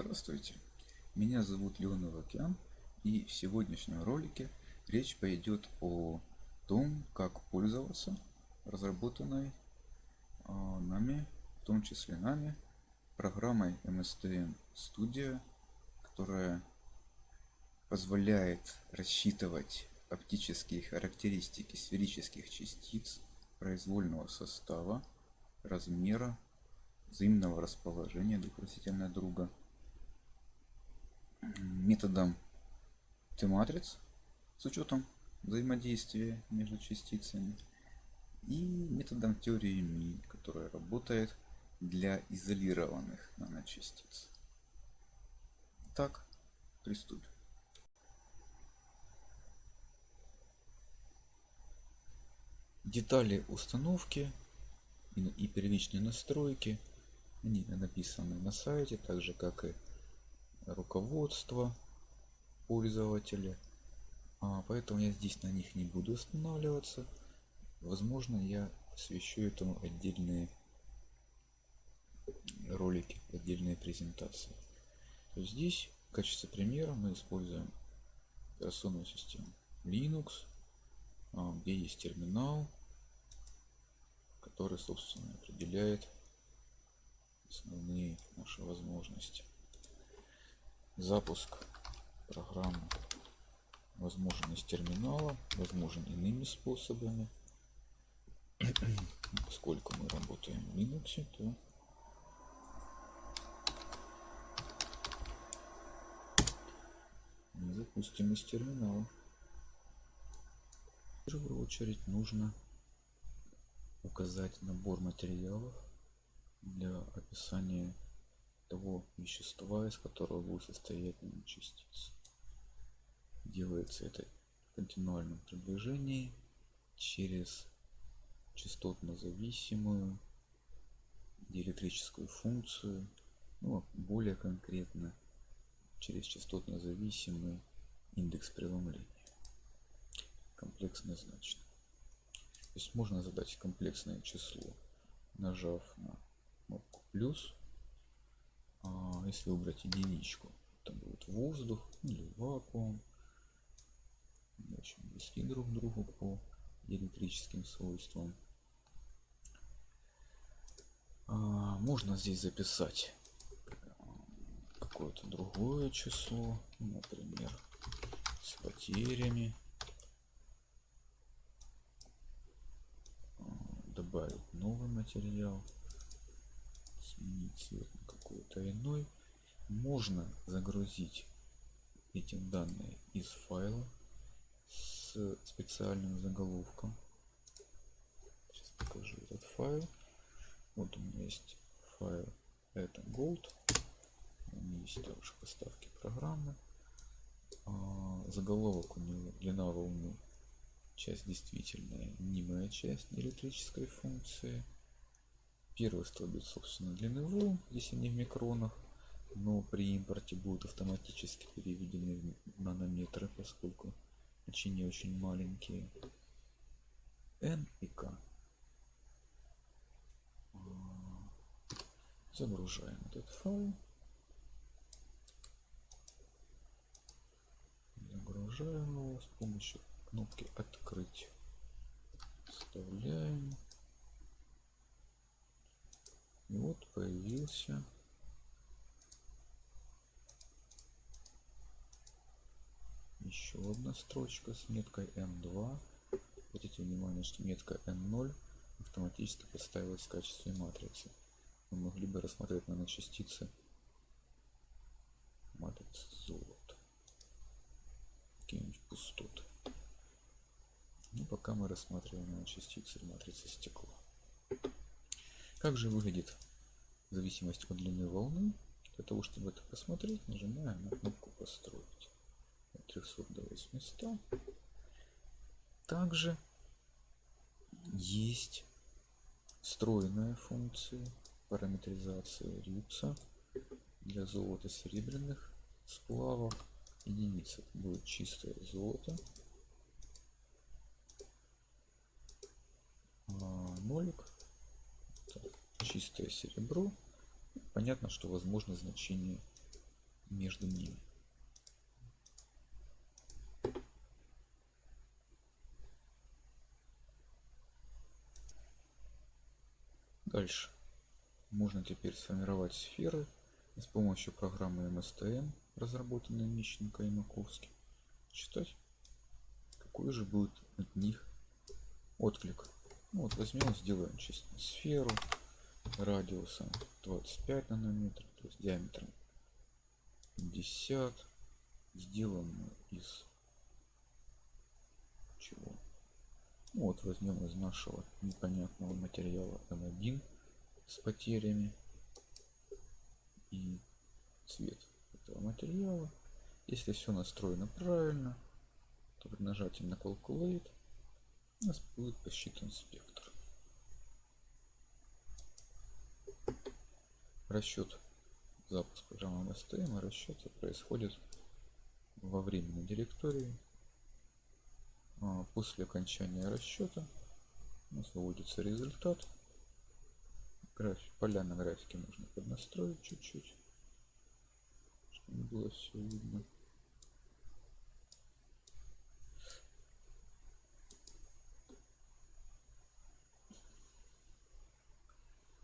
Здравствуйте, меня зовут Леонов Океан и в сегодняшнем ролике речь пойдет о том, как пользоваться разработанной а, нами, в том числе нами, программой MSTM Studio, которая позволяет рассчитывать оптические характеристики сферических частиц произвольного состава, размера, взаимного расположения друг относительно друга, методом Т-матриц с учетом взаимодействия между частицами и методом теории Ми, которая работает для изолированных наночастиц. Так, приступим. Детали установки и первичные настройки они написаны на сайте, так же как и руководство пользователя. А, поэтому я здесь на них не буду останавливаться. Возможно, я посвящу этому отдельные ролики, отдельные презентации. То есть здесь в качестве примера мы используем операционную систему Linux, а, где есть терминал, который, собственно, определяет основные наши возможности. Запуск программы возможен из терминала, возможен иными способами. Поскольку мы работаем в Linux, то запустим из терминала. В первую очередь нужно указать набор материалов для описания того вещества, из которого будет состоять частица. Делается это в континуальном приближении через частотно зависимую диэлектрическую функцию, ну, а более конкретно через частотно зависимый индекс преломления комплексно значно. То есть можно задать комплексное число, нажав на кнопку плюс. Если выбрать единичку, это будет воздух или вакуум. Очень близки друг к другу по электрическим свойствам. А, можно здесь записать какое-то другое число, например, с потерями. А, добавить новый материал сменить цвет на какой-то иной можно загрузить эти данные из файла с специальным заголовком. Сейчас покажу этот файл. Вот у меня есть файл. Это gold. У меня есть также поставки программы. А, заголовок у него длина волны часть действительная мнимая часть электрической функции. Первый столбец, собственно, длины волн, здесь они в микронах, но при импорте будут автоматически переведены в нанометры, поскольку значения очень маленькие. N и K. Загружаем этот файл. Загружаем его с помощью кнопки открыть. Вставляем. И вот появился еще одна строчка с меткой N2. Обратите внимание, что метка N0 автоматически подставилась в качестве матрицы. Мы могли бы рассмотреть наночастицы матрицы золота. Какие-нибудь пустоты. Ну, пока мы рассматриваем наночастицы матрицы стекла. Как же выглядит зависимость от длины волны? Для того, чтобы это посмотреть, нажимаем на кнопку «Построить». От 300 до 800. Также есть встроенная функция параметризации рюкса для золота серебряных сплавов. Единица будет чистое золото. А нолик чистое серебро. Понятно, что возможно значение между ними. Дальше. Можно теперь сформировать сферы с помощью программы MSTM, разработанной Мищенко и Маковски. Читать, какой же будет от них отклик. Ну, вот возьмем, сделаем чисто сферу радиусом 25 нанометров, то есть диаметром 50, сделанную из чего? Вот возьмем из нашего непонятного материала M1 с потерями и цвет этого материала. Если все настроено правильно, то при нажатии на Calculate у нас будет посчитан спектр. Расчет запуск программы MSTM расчеты происходит во временной директории. А, после окончания расчета у нас выводится результат. График, поля на графике можно поднастроить чуть-чуть, чтобы было все видно.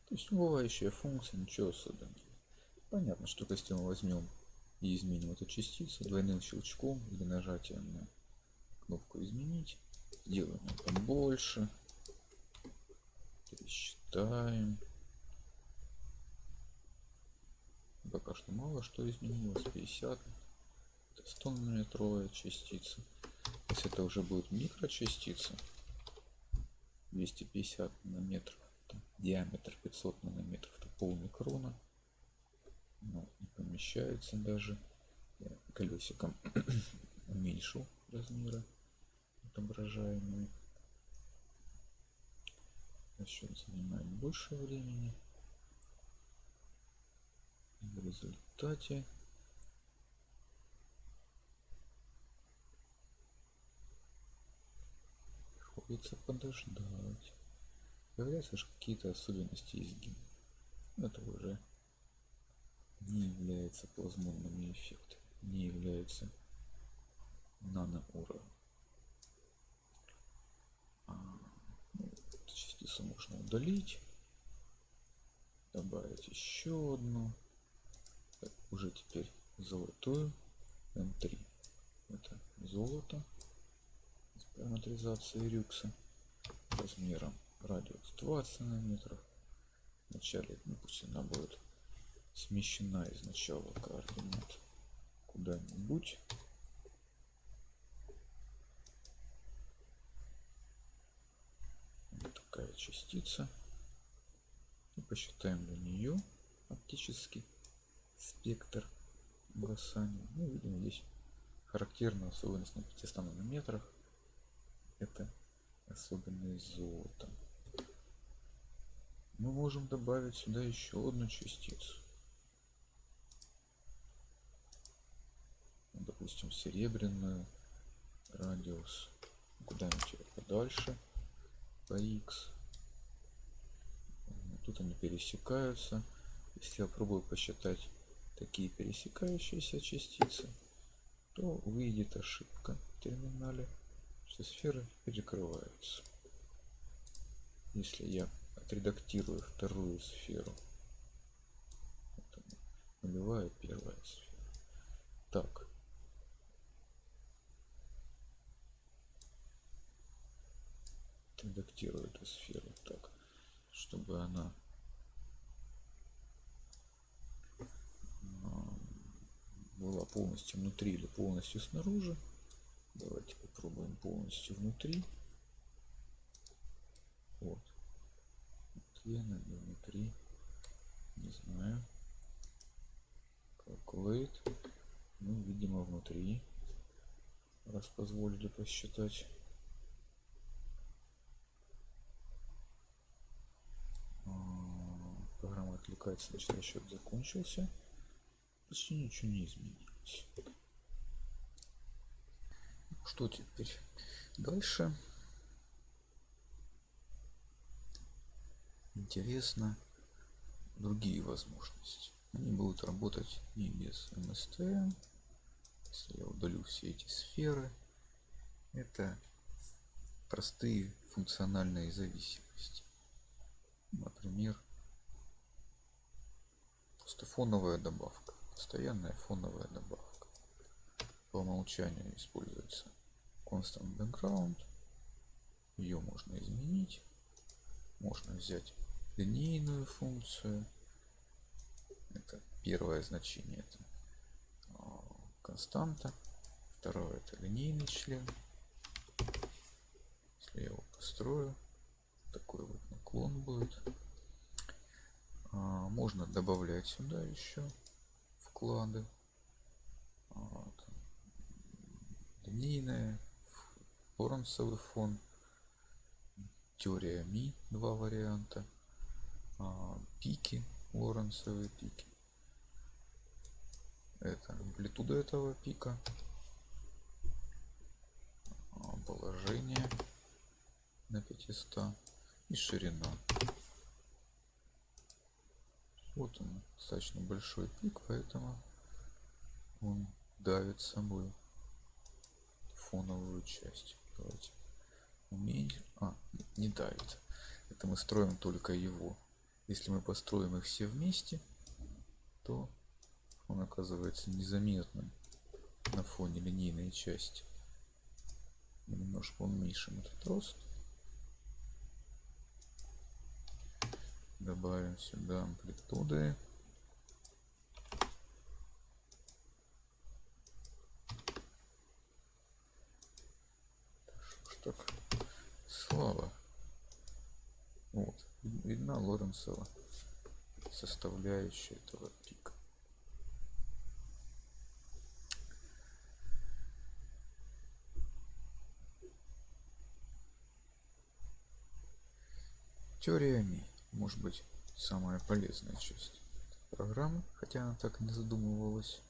То есть убывающая функция, ничего особенного. Понятно, что если мы возьмем и изменим эту частицу двойным щелчком или нажатием на кнопку изменить, делаем это больше, пересчитаем. Пока что мало что изменилось, 50, это 100 нанометровая частица. Если это уже будет микрочастица, 250 нанометров, диаметр 500 нанометров, это полный крона. Но не помещается даже. Я колесиком уменьшил размеры отображаемые. Расчет занимает больше времени. И в результате приходится подождать. Появляются какие-то особенности изгиб это уже не является плазмонными эффектами, не является наноуровнем. А, ну, частицу можно удалить, добавить еще одну, так, уже теперь золотую М3. Это золото с параметризацией рюкса размером радиус 20 нанометров. Вначале, пусть она будет смещена из начала координат куда-нибудь. Вот такая частица. И посчитаем для нее оптический спектр угасания. Ну, видим здесь характерная особенность на 500 нанометрах. Это особенность золота. Мы можем добавить сюда еще одну частицу. допустим серебряную радиус куда-нибудь подальше по x тут они пересекаются. Если я пробую посчитать такие пересекающиеся частицы то выйдет ошибка в терминале. Что сферы перекрываются. Если я отредактирую вторую сферу нулевая первая сфера. Так. Редактирую эту сферу. Так, чтобы она а, была полностью внутри или полностью снаружи. Давайте попробуем полностью внутри. Вот. Где она внутри? Не знаю. Calculate. Ну, видимо, внутри. Раз позволили посчитать. Значит расчет закончился. Почти ничего не изменилось. Что теперь? Дальше. Интересно другие возможности. они будут работать и без МСТ. Если я удалю все эти сферы, это простые функциональные зависимости. Например, просто фоновая добавка, постоянная фоновая добавка. По умолчанию используется constant background. Ее можно изменить. Можно взять линейную функцию. Это первое значение. Это а, константа. Второе это линейный член. Если я его построю, такой вот наклон будет. А, можно добавлять сюда еще вклады. Вот. Линейная, Лоренцевый фон, теория Ми, два варианта, а, пики, Лоренцевые пики. Это амплитуда этого пика, а, положение на 500 и ширина. Вот он, достаточно большой пик, поэтому он давит собой фоновую часть. Давайте уменьшим. А, не давит. Это мы строим только его. Если мы построим их все вместе, то он оказывается незаметным на фоне линейной части. Немножко уменьшим этот рост. Добавим сюда амплитуды. Так, слава. Вот, видна Лоренцева составляющая этого пика. Теория Ми может быть самая полезная часть программы, хотя она так не задумывалась.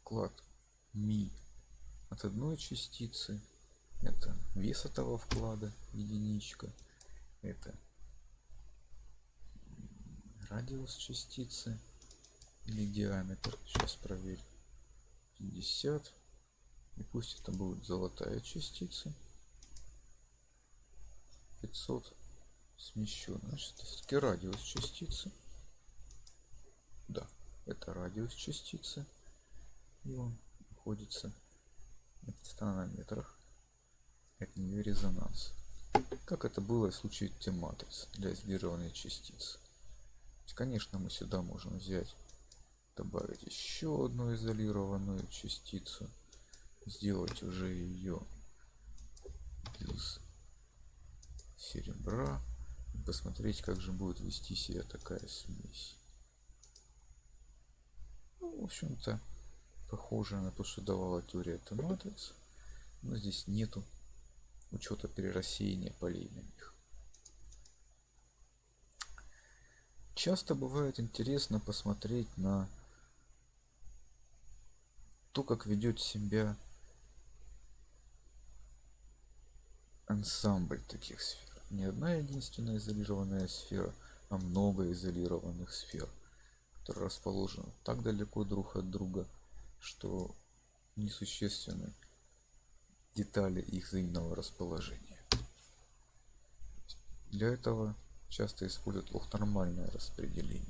Вклад ми от одной частицы это вес этого вклада единичка это радиус частицы или диаметр. Сейчас проверим 50 и пусть это будет золотая частица 500 смещен. Значит, все-таки радиус частицы. Да, это радиус частицы. И он находится в 100 нанометрах от нее резонанс. Как это было в случае Т-матриц для изолированной частицы. Конечно, мы сюда можем взять, добавить еще одну изолированную частицу, сделать уже ее из серебра. Посмотреть, как же будет вести себя такая смесь. Ну, в общем-то, похоже на то, что давала теория Т-матриц. Но здесь нету учета перерассеяния полей на них. Часто бывает интересно посмотреть на то, как ведет себя ансамбль таких сфер не одна единственная изолированная сфера, а много изолированных сфер, которые расположены так далеко друг от друга, что несущественны детали их взаимного расположения. Для этого часто используют лохнормальное распределение.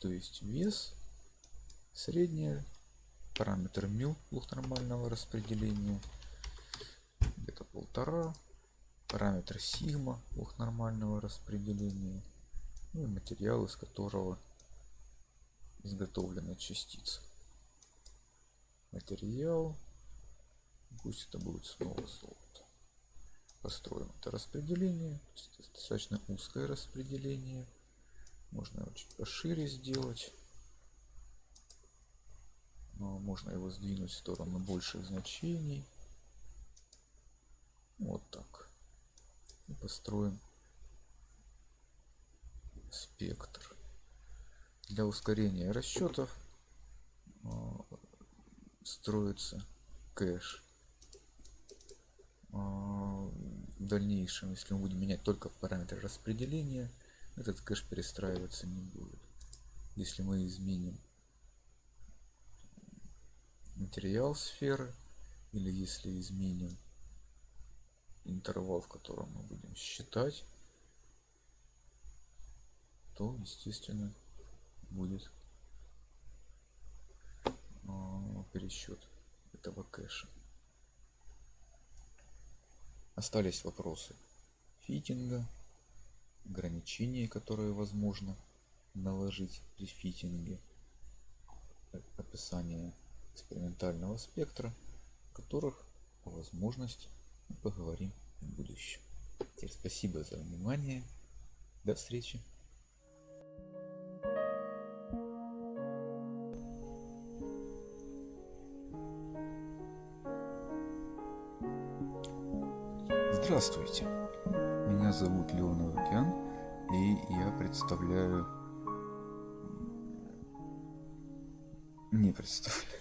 То есть вес, среднее, параметр μ лохнормального распределения, полтора, параметр сигма ух нормального распределения ну и материал из которого изготовлена частица. Материал пусть это будет снова золото. Построим это распределение достаточно узкое распределение. Можно его чуть пошире сделать. Но можно его сдвинуть в сторону больших значений вот так. И построим спектр для ускорения расчетов. А, строится кэш. А, в дальнейшем если мы будем менять только параметры распределения этот кэш перестраиваться не будет. Если мы изменим материал сферы или если изменим интервал в котором мы будем считать то естественно будет а, пересчет этого кэша. Остались вопросы фитинга ограничения которые возможно наложить при фитинге описание экспериментального спектра которых по мы поговорим в будущем. Теперь спасибо за внимание. До встречи. Здравствуйте, меня зовут Леонов Океан, и я представляю... Не представляю.